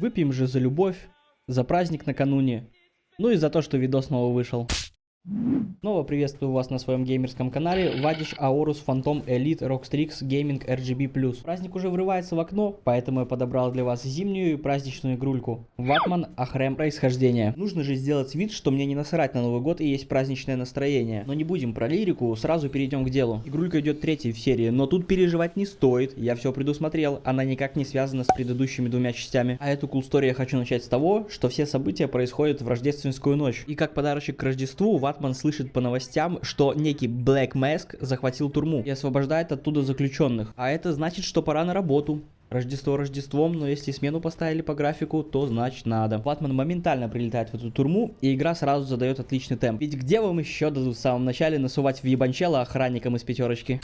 Выпьем же за любовь, за праздник накануне, ну и за то, что видос снова вышел. Снова приветствую вас на своем геймерском канале Вадиш Аорус Phantom Elite Rockstrix Gaming RGB+. Праздник уже врывается в окно, поэтому я подобрал для вас зимнюю и праздничную игрульку. Ватман Ахрем происхождения. Нужно же сделать вид, что мне не насрать на Новый год и есть праздничное настроение. Но не будем про лирику, сразу перейдем к делу. Игрулька идет третьей в серии, но тут переживать не стоит, я все предусмотрел, она никак не связана с предыдущими двумя частями. А эту cool я хочу начать с того, что все события происходят в рождественскую ночь. И как подарочек к Рождеству, Ватман слышит по новостям, что некий Black Mask захватил турму и освобождает оттуда заключенных. А это значит, что пора на работу. Рождество Рождеством, но если смену поставили по графику, то значит надо. Ватман моментально прилетает в эту турму, и игра сразу задает отличный темп. Ведь где вам еще дадут в самом начале насувать в ебанчело охранникам из пятерочки?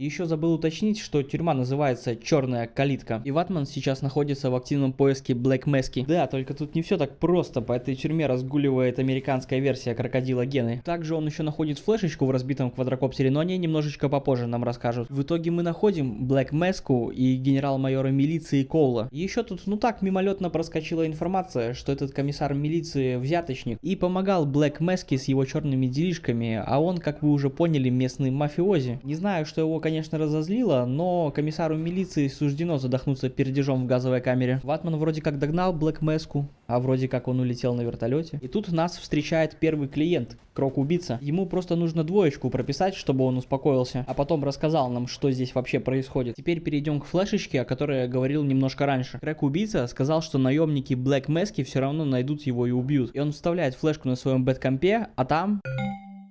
Еще забыл уточнить, что тюрьма называется Черная калитка. И Ватман сейчас находится в активном поиске Блэк Мэски. Да, только тут не все так просто. По этой тюрьме разгуливает американская версия крокодила Гены. Также он еще находит флешечку в разбитом квадрокоптере, но они немножечко попозже нам расскажут. В итоге мы находим Блэк Мэску и генерал-майора милиции Коула. Еще тут, ну так, мимолетно проскочила информация, что этот комиссар милиции взяточник и помогал Блэк Мэске с его черными делишками, а он, как вы уже поняли, местный мафиози. Не знаю, знаю, что его, конечно, разозлило, но комиссару милиции суждено задохнуться пердежом в газовой камере. Ватман вроде как догнал Блэк Мэску, а вроде как он улетел на вертолете. И тут нас встречает первый клиент, Крок-убийца. Ему просто нужно двоечку прописать, чтобы он успокоился, а потом рассказал нам, что здесь вообще происходит. Теперь перейдем к флешечке, о которой я говорил немножко раньше. Крок-убийца сказал, что наемники Блэк Мэски все равно найдут его и убьют. И он вставляет флешку на своем бэткомпе, а там...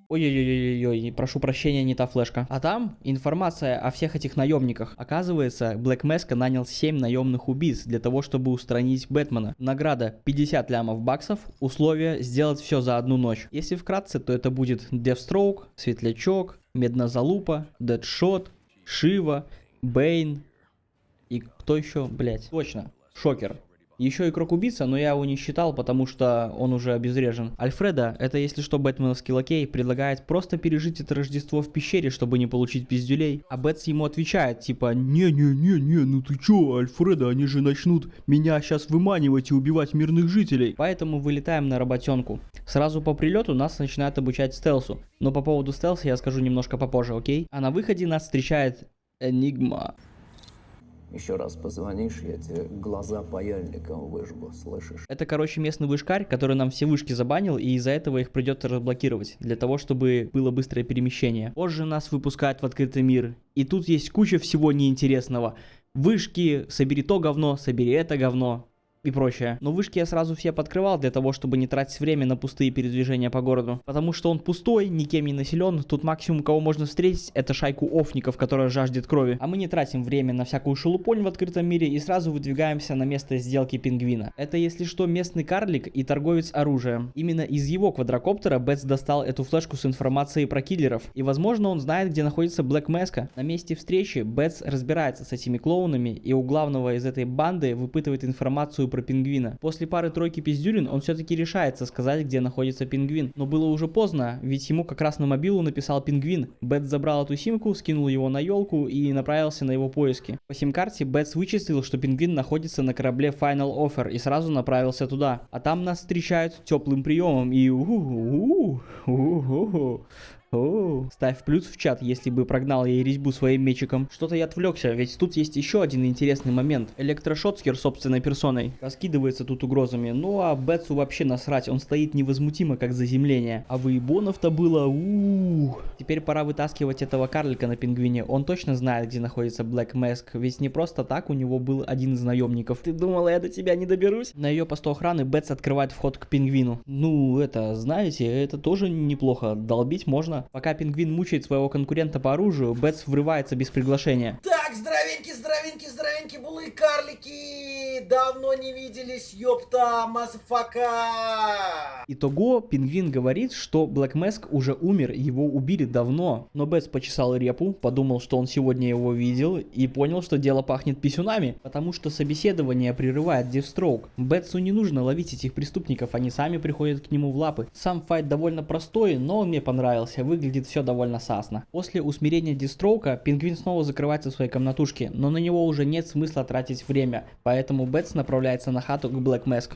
Ой-ой-ой-ой-ой, прошу прощения, не та флешка. А там информация о всех этих наемниках. Оказывается, Блэк Меска нанял 7 наемных убийц для того, чтобы устранить Бэтмена. Награда 50 лямов баксов, условие сделать все за одну ночь. Если вкратце, то это будет Deathstroke, Светлячок, Меднозалупа, Дэдшот, Шива, Бейн и кто еще, блять, точно, Шокер. Еще и Крок-убийца, но я его не считал, потому что он уже обезврежен. Альфреда, это если что бэтменовский лакей, предлагает просто пережить это Рождество в пещере, чтобы не получить пиздюлей. А Бэтс ему отвечает, типа, не-не-не-не, ну ты чё, Альфреда, они же начнут меня сейчас выманивать и убивать мирных жителей. Поэтому вылетаем на работенку. Сразу по прилету нас начинают обучать стелсу. Но по поводу стелса я скажу немножко попозже, окей? А на выходе нас встречает Энигма. Еще раз позвонишь, я тебе глаза паяльником выжгу, слышишь? Это, короче, местный вышкарь, который нам все вышки забанил, и из-за этого их придется разблокировать, для того, чтобы было быстрое перемещение. Позже нас выпускают в открытый мир, и тут есть куча всего неинтересного. Вышки, собери то говно, собери это говно, и прочее. Но вышки я сразу все подкрывал для того, чтобы не тратить время на пустые передвижения по городу. Потому что он пустой, никем не населен, тут максимум кого можно встретить это шайку офников, которая жаждет крови. А мы не тратим время на всякую шелупонь в открытом мире и сразу выдвигаемся на место сделки пингвина. Это если что местный карлик и торговец оружием. Именно из его квадрокоптера Бэтс достал эту флешку с информацией про киллеров. И возможно он знает где находится Блэк Мэска. На месте встречи Бэтс разбирается с этими клоунами и у главного из этой банды выпытывает информацию про пингвина. После пары-тройки пиздюрин он все-таки решается сказать, где находится пингвин. Но было уже поздно, ведь ему как раз на мобилу написал пингвин. Бэтс забрал эту симку, скинул его на елку и направился на его поиски. По сим-карте Бэтс вычислил, что пингвин находится на корабле Final Offer и сразу направился туда. А там нас встречают теплым приемом и у у у у о, ставь плюс в чат, если бы прогнал ей резьбу своим мечиком. Что-то я отвлекся, ведь тут есть еще один интересный момент. Электрошотскер собственной персоной раскидывается тут угрозами, ну а Бетсу вообще насрать, он стоит невозмутимо как заземление. А выебонов-то было ух. Теперь пора вытаскивать этого карлика на пингвине, он точно знает, где находится Black Mask, ведь не просто так у него был один из наемников. Ты думала, я до тебя не доберусь? На ее посту охраны Бетс открывает вход к пингвину. Ну, это, знаете, это тоже неплохо, долбить можно Пока пингвин мучает своего конкурента по оружию, Бэтс врывается без приглашения. Так, здоровенькие, здоровенькие, здоровенькие, булы карлики! Давно не виделись, ёпта, motherfucker! Итого, пингвин говорит, что Блэк Мэск уже умер, его убили давно. Но Бэтс почесал репу, подумал, что он сегодня его видел, и понял, что дело пахнет писюнами, потому что собеседование прерывает Дефстроук. Бэтсу не нужно ловить этих преступников, они сами приходят к нему в лапы. Сам fight довольно простой, но он мне понравился выглядит все довольно сасно. После усмирения Дефстроука, Пингвин снова закрывается в своей комнатушке, но на него уже нет смысла тратить время, поэтому Бетс направляется на хату к Блэк Мэск.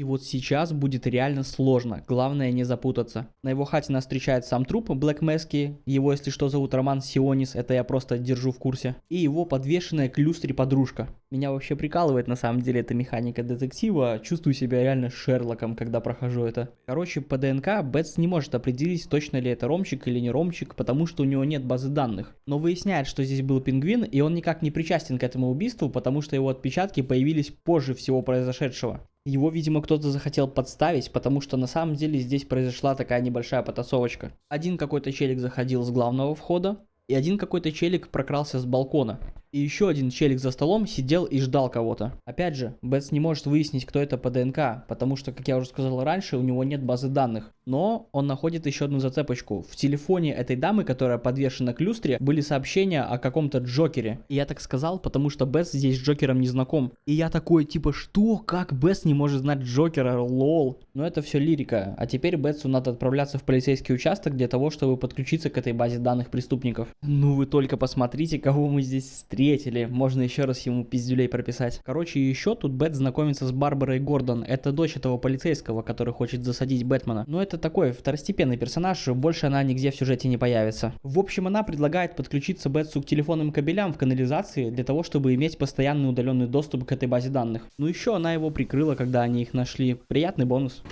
И вот сейчас будет реально сложно, главное не запутаться. На его хате нас встречает сам труп Блэк Мэски, его если что зовут Роман Сионис, это я просто держу в курсе. И его подвешенная к люстре подружка. Меня вообще прикалывает на самом деле эта механика детектива, чувствую себя реально Шерлоком, когда прохожу это. Короче, по ДНК Бетс не может определить, точно ли это Ромчик или не Ромчик, потому что у него нет базы данных. Но выясняет, что здесь был пингвин, и он никак не причастен к этому убийству, потому что его отпечатки появились позже всего произошедшего. Его, видимо, кто-то захотел подставить, потому что на самом деле здесь произошла такая небольшая потасовочка. Один какой-то челик заходил с главного входа, и один какой-то челик прокрался с балкона. И еще один челик за столом сидел и ждал кого-то. Опять же, Бэтс не может выяснить, кто это по ДНК, потому что, как я уже сказал раньше, у него нет базы данных. Но он находит еще одну зацепочку. В телефоне этой дамы, которая подвешена к люстре, были сообщения о каком-то Джокере. И я так сказал, потому что Бэтс здесь с Джокером не знаком. И я такой, типа, что? Как Бэтс не может знать Джокера? LOL. Но это все лирика. А теперь Бэтсу надо отправляться в полицейский участок для того, чтобы подключиться к этой базе данных преступников. Ну вы только посмотрите, кого мы здесь встретили встретили, можно еще раз ему пиздюлей прописать. Короче, еще тут Бэтс знакомится с Барбарой Гордон, это дочь этого полицейского, который хочет засадить Бэтмена. Но это такой второстепенный персонаж, больше она нигде в сюжете не появится. В общем, она предлагает подключиться Бэтсу к телефонным кабелям в канализации для того, чтобы иметь постоянный удаленный доступ к этой базе данных. Ну еще она его прикрыла, когда они их нашли. Приятный бонус.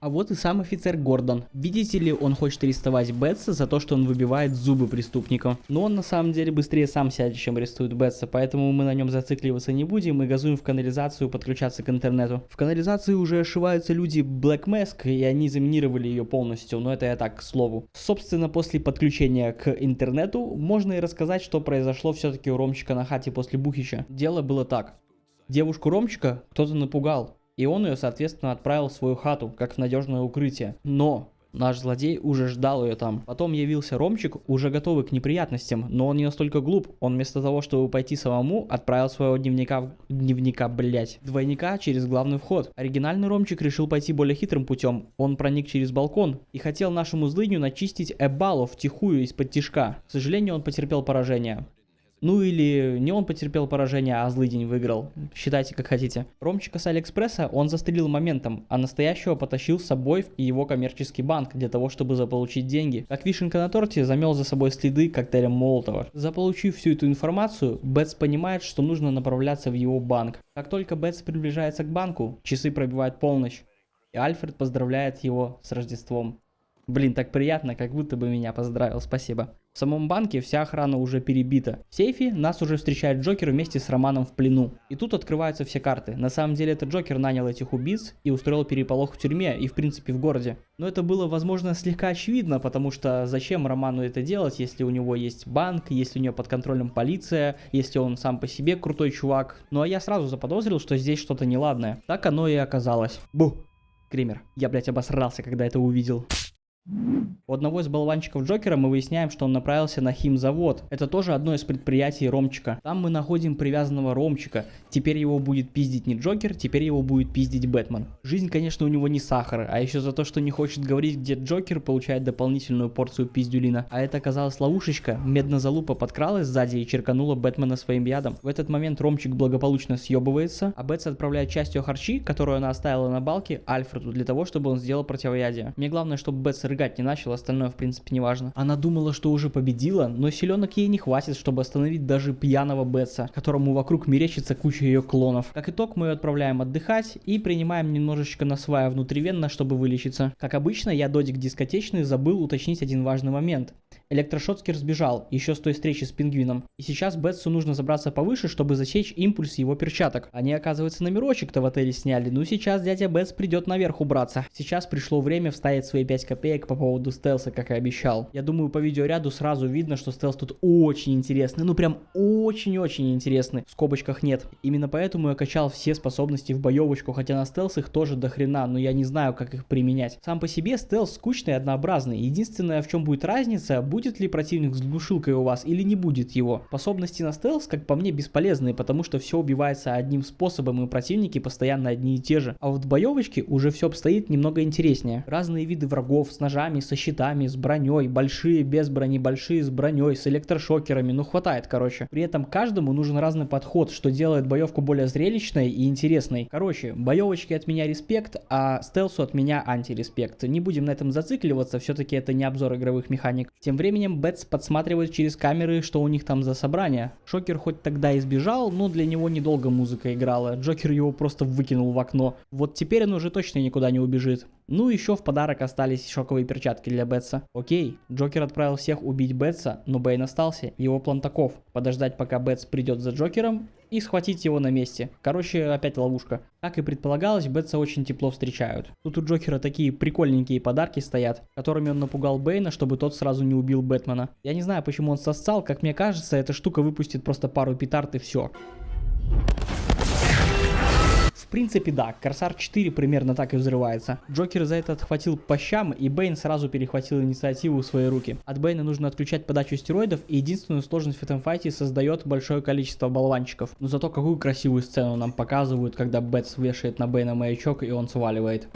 А вот и сам офицер Гордон. Видите ли, он хочет арестовать Бетса за то, что он выбивает зубы преступникам. Но он на самом деле быстрее сам сядет, чем арестует Бетса, поэтому мы на нем зацикливаться не будем и газуем в канализацию подключаться к интернету. В канализации уже ошиваются люди Black Mask, и они заминировали ее полностью, но это я так, к слову. Собственно, после подключения к интернету можно и рассказать, что произошло все-таки у Ромчика на хате после Бухича. Дело было так. Девушку Ромчика кто-то напугал, и он ее, соответственно, отправил в свою хату, как в надежное укрытие. Но Наш злодей уже ждал ее там. Потом явился Ромчик, уже готовый к неприятностям, но он не настолько глуп. Он вместо того, чтобы пойти самому, отправил своего дневника, дневника, блять, двойника через главный вход. Оригинальный Ромчик решил пойти более хитрым путем. Он проник через балкон и хотел нашему злыдню начистить Эбалу втихую из-под тишка. К сожалению, он потерпел поражение. Ну или не он потерпел поражение, а злый день выиграл. Считайте как хотите. Ромчика с Алиэкспресса он застрелил моментом, а настоящего потащил с собой в его коммерческий банк для того, чтобы заполучить деньги. Как вишенка на торте замел за собой следы коктейлем Молотова. Заполучив всю эту информацию, Бетс понимает, что нужно направляться в его банк. Как только Бетс приближается к банку, часы пробивают полночь. И Альфред поздравляет его с Рождеством. Блин, так приятно, как будто бы меня поздравил, спасибо. В самом банке вся охрана уже перебита. В сейфе нас уже встречает Джокер вместе с Романом в плену. И тут открываются все карты. На самом деле это Джокер нанял этих убийц и устроил переполох в тюрьме и в принципе в городе. Но это было возможно слегка очевидно, потому что зачем Роману это делать, если у него есть банк, если у него под контролем полиция, если он сам по себе крутой чувак. Ну а я сразу заподозрил, что здесь что-то неладное. Так оно и оказалось. Бу! Кремер. Я, блять, обосрался, когда это увидел. У одного из болванчиков Джокера мы выясняем, что он направился на химзавод. Это тоже одно из предприятий Ромчика. Там мы находим привязанного Ромчика. Теперь его будет пиздить не Джокер, теперь его будет пиздить Бэтмен. Жизнь, конечно, у него не сахар, а еще за то, что не хочет говорить, где Джокер, получает дополнительную порцию пиздюлина. А это оказалась ловушечка. Меднозалупа подкралась сзади и черканула Бэтмена своим ядом. В этот момент Ромчик благополучно съебывается, а Бэтс отправляет часть ее харчи, которую она оставила на балке, Альфреду, для того, чтобы он сделал противоядие. Мне главное, чтобы Бэтс рыгать не начал, остальное в принципе не важно. Она думала, что уже победила, но силенок ей не хватит, чтобы остановить даже пьяного Бетса, которому вокруг мерещится куча ее клонов. Как итог, мы ее отправляем отдыхать и принимаем немножечко на свая внутривенно, чтобы вылечиться. Как обычно, я додик дискотечный забыл уточнить один важный момент. Электрошотскер сбежал, еще с той встречи с пингвином. И сейчас Бетсу нужно забраться повыше, чтобы засечь импульс его перчаток. Они, оказывается, номерочек-то в отеле сняли. Ну сейчас дядя Бетс придет наверх убраться. Сейчас пришло время вставить свои 5 копеек по поводу стелса, как и обещал. Я думаю, по видеоряду сразу видно, что стелс тут очень интересный. Ну прям очень-очень интересный. В скобочках нет. Именно поэтому я качал все способности в боевочку, хотя на стелс их тоже до хрена, но я не знаю, как их применять. Сам по себе стелс скучный и однообразный. Единственное, в чем будет разница, будет ли противник с глушилкой у вас или не будет его. Способности на стелс, как по мне, бесполезные, потому что все убивается одним способом и противники постоянно одни и те же. А вот в боевочке уже все обстоит немного интереснее. Разные виды врагов с ножами, со щитами, с броней, большие без брони, большие с броней, с электрошокерами, ну хватает, короче. При этом каждому нужен разный подход, что делает боевку более зрелищной и интересной. Короче, боевочки от меня респект, а стелсу от меня антиреспект. Не будем на этом зацикливаться, все-таки это не обзор игровых механик. Тем временем Бэтс подсматривает через камеры, что у них там за собрание. Шокер хоть тогда избежал, но для него недолго музыка играла. Джокер его просто выкинул в окно. Вот теперь он уже точно никуда не убежит. Ну еще в подарок остались шоковые перчатки для Бетса. Окей, Джокер отправил всех убить Бетса, но Бейн остался. Его план таков. Подождать пока Бетс придет за Джокером и схватить его на месте. Короче, опять ловушка. Как и предполагалось, Бетса очень тепло встречают. Тут у Джокера такие прикольненькие подарки стоят, которыми он напугал Бейна, чтобы тот сразу не убил Бэтмена. Я не знаю, почему он сосцал, как мне кажется, эта штука выпустит просто пару петард и все. В принципе, да, Корсар 4 примерно так и взрывается. Джокер за это отхватил по щам, и Бейн сразу перехватил инициативу в свои руки. От Бейна нужно отключать подачу стероидов, и единственную сложность в этом файте создает большое количество болванчиков. Но зато какую красивую сцену нам показывают, когда Бэтс вешает на Бейна маячок, и он сваливает.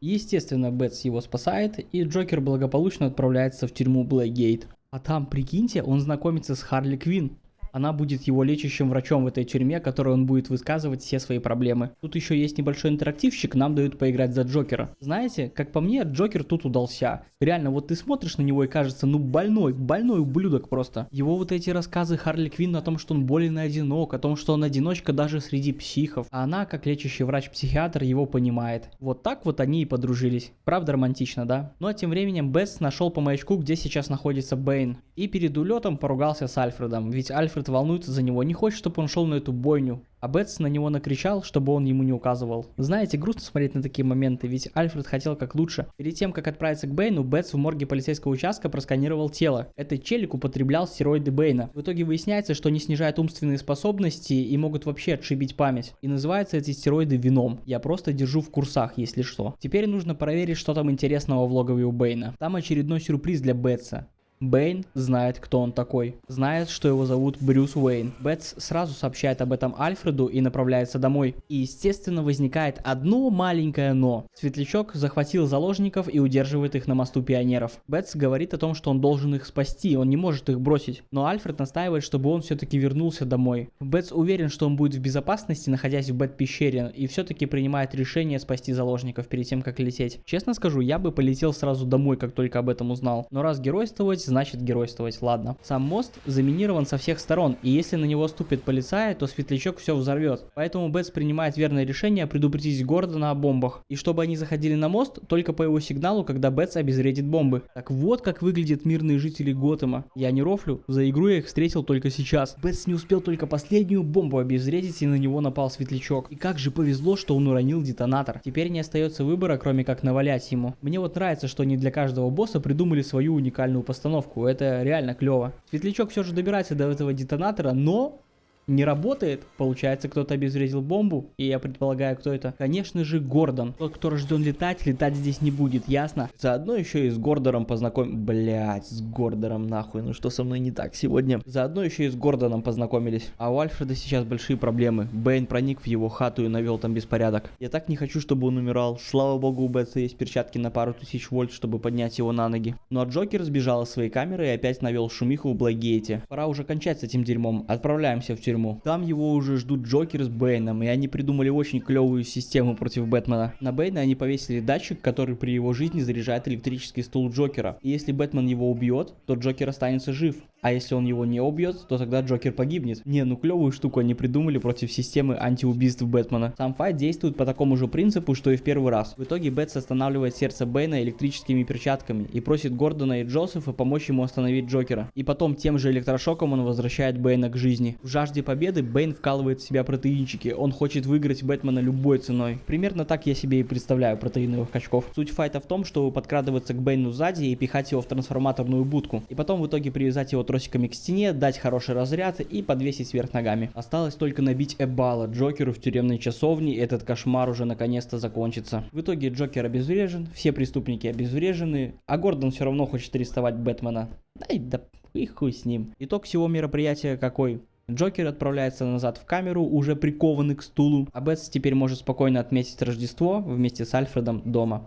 Естественно, Бэтс его спасает, и Джокер благополучно отправляется в тюрьму Блэкгейт. А там, прикиньте, он знакомится с Харли Квинн. Она будет его лечащим врачом в этой тюрьме, которой он будет высказывать все свои проблемы. Тут еще есть небольшой интерактивщик, нам дают поиграть за Джокера. Знаете, как по мне, Джокер тут удался. Реально, вот ты смотришь на него и кажется, ну больной, больной ублюдок просто. Его вот эти рассказы Харли Квинн о том, что он болен и одинок, о том, что он одиночка даже среди психов. А она, как лечащий врач-психиатр, его понимает. Вот так вот они и подружились. Правда романтично, да? Ну а тем временем Бэтс нашел по маячку, где сейчас находится Бэйн. И перед улетом поругался с Альфредом, ведь Альфред волнуется за него, не хочет, чтобы он шел на эту бойню. А Бэтс на него накричал, чтобы он ему не указывал. Знаете, грустно смотреть на такие моменты, ведь Альфред хотел как лучше. Перед тем, как отправиться к Бэйну, Бэтс в морге полицейского участка просканировал тело. Этот челик употреблял стероиды Бэйна. В итоге выясняется, что они снижают умственные способности и могут вообще отшибить память. И называются эти стероиды веном. Я просто держу в курсах, если что. Теперь нужно проверить, что там интересного в логове у Бэйна. Там очередной сюрприз для Бэтса. Бэйн знает, кто он такой. Знает, что его зовут Брюс Уэйн. Бэтс сразу сообщает об этом Альфреду и направляется домой. И естественно возникает одно маленькое но. Светлячок захватил заложников и удерживает их на мосту пионеров. Бэтс говорит о том, что он должен их спасти, он не может их бросить. Но Альфред настаивает, чтобы он все-таки вернулся домой. Бэтс уверен, что он будет в безопасности, находясь в Бэт-пещере, и все-таки принимает решение спасти заложников перед тем, как лететь. Честно скажу, я бы полетел сразу домой, как только об этом узнал. Но раз геройствовать, значит геройствовать, ладно. Сам мост заминирован со всех сторон, и если на него ступит полицай, то светлячок все взорвет. Поэтому Бэтс принимает верное решение предупредить Гордона о бомбах. И чтобы они заходили на мост только по его сигналу, когда Бэтс обезвредит бомбы. Так вот как выглядят мирные жители Готэма. Я не рофлю, за игру я их встретил только сейчас. Бэтс не успел только последнюю бомбу обезвредить, и на него напал светлячок. И как же повезло, что он уронил детонатор. Теперь не остается выбора, кроме как навалять ему. Мне вот нравится, что они для каждого босса придумали свою уникальную постановку установку, это реально клево. Светлячок все же добирается до этого детонатора, но не работает. Получается, кто-то обезвредил бомбу, и я предполагаю, кто это. Конечно же, Гордон. Тот, кто рожден летать, летать здесь не будет, ясно? Заодно еще и с Гордоном познакомим... Блять, с Гордоном нахуй, ну что со мной не так сегодня? Заодно еще и с Гордоном познакомились. А у Альфреда сейчас большие проблемы. Бэйн проник в его хату и навел там беспорядок. Я так не хочу, чтобы он умирал. Слава богу, у Бэтса есть перчатки на пару тысяч вольт, чтобы поднять его на ноги. Ну а Джокер сбежал из своей камеры и опять навел шумиху в Блэкгейте. Пора уже кончать с этим дерьмом. Отправляемся в тюрьму тюрьму. Там его уже ждут Джокер с Бэйном, и они придумали очень клевую систему против Бэтмена. На Бэйна они повесили датчик, который при его жизни заряжает электрический стул Джокера. И если Бэтмен его убьет, то Джокер останется жив. А если он его не убьет, то тогда Джокер погибнет. Не, ну клевую штуку они придумали против системы антиубийств Бэтмена. Сам fight действует по такому же принципу, что и в первый раз. В итоге Бэтс останавливает сердце Бэйна электрическими перчатками и просит Гордона и Джозефа помочь ему остановить Джокера. И потом тем же электрошоком он возвращает Бэйна к жизни. В жажде победы Бэйн вкалывает в себя протеинчики. Он хочет выиграть Бэтмена любой ценой. Примерно так я себе и представляю протеиновых качков. Суть fight а в том, чтобы подкрадываться к Бэйну сзади и пихать его в трансформаторную будку. И потом в итоге привязать его тросиками к стене, дать хороший разряд и подвесить вверх ногами. Осталось только набить Эбала Джокеру в тюремной часовне, и этот кошмар уже наконец-то закончится. В итоге Джокер обезврежен, все преступники обезврежены, а Гордон все равно хочет арестовать Бэтмена. Дай да и хуй с ним. Итог всего мероприятия какой? Джокер отправляется назад в камеру, уже прикованный к стулу, а Бэтс теперь может спокойно отметить Рождество вместе с Альфредом дома.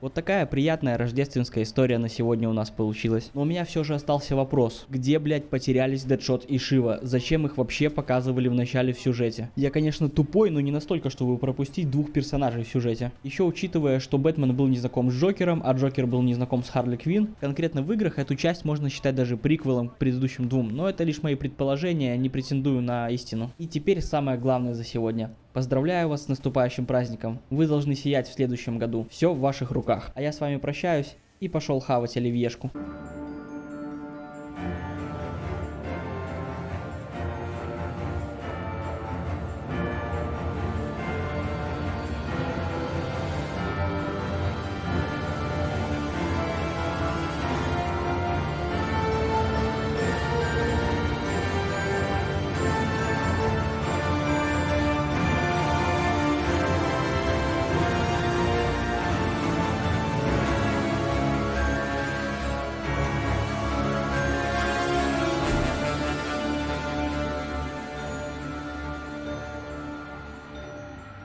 Вот такая приятная рождественская история на сегодня у нас получилась. Но у меня все же остался вопрос. Где, блядь, потерялись Дэдшот и Шива? Зачем их вообще показывали в начале в сюжете? Я, конечно, тупой, но не настолько, чтобы пропустить двух персонажей в сюжете. Еще учитывая, что Бэтмен был не знаком с Джокером, а Джокер был не знаком с Харли Квин, конкретно в играх эту часть можно считать даже приквелом к предыдущим двум, но это лишь мои предположения, не претендую на истину. И теперь самое главное за сегодня. Поздравляю вас с наступающим праздником. Вы должны сиять в следующем году. Все в ваших руках. А я с вами прощаюсь и пошел хавать оливьешку.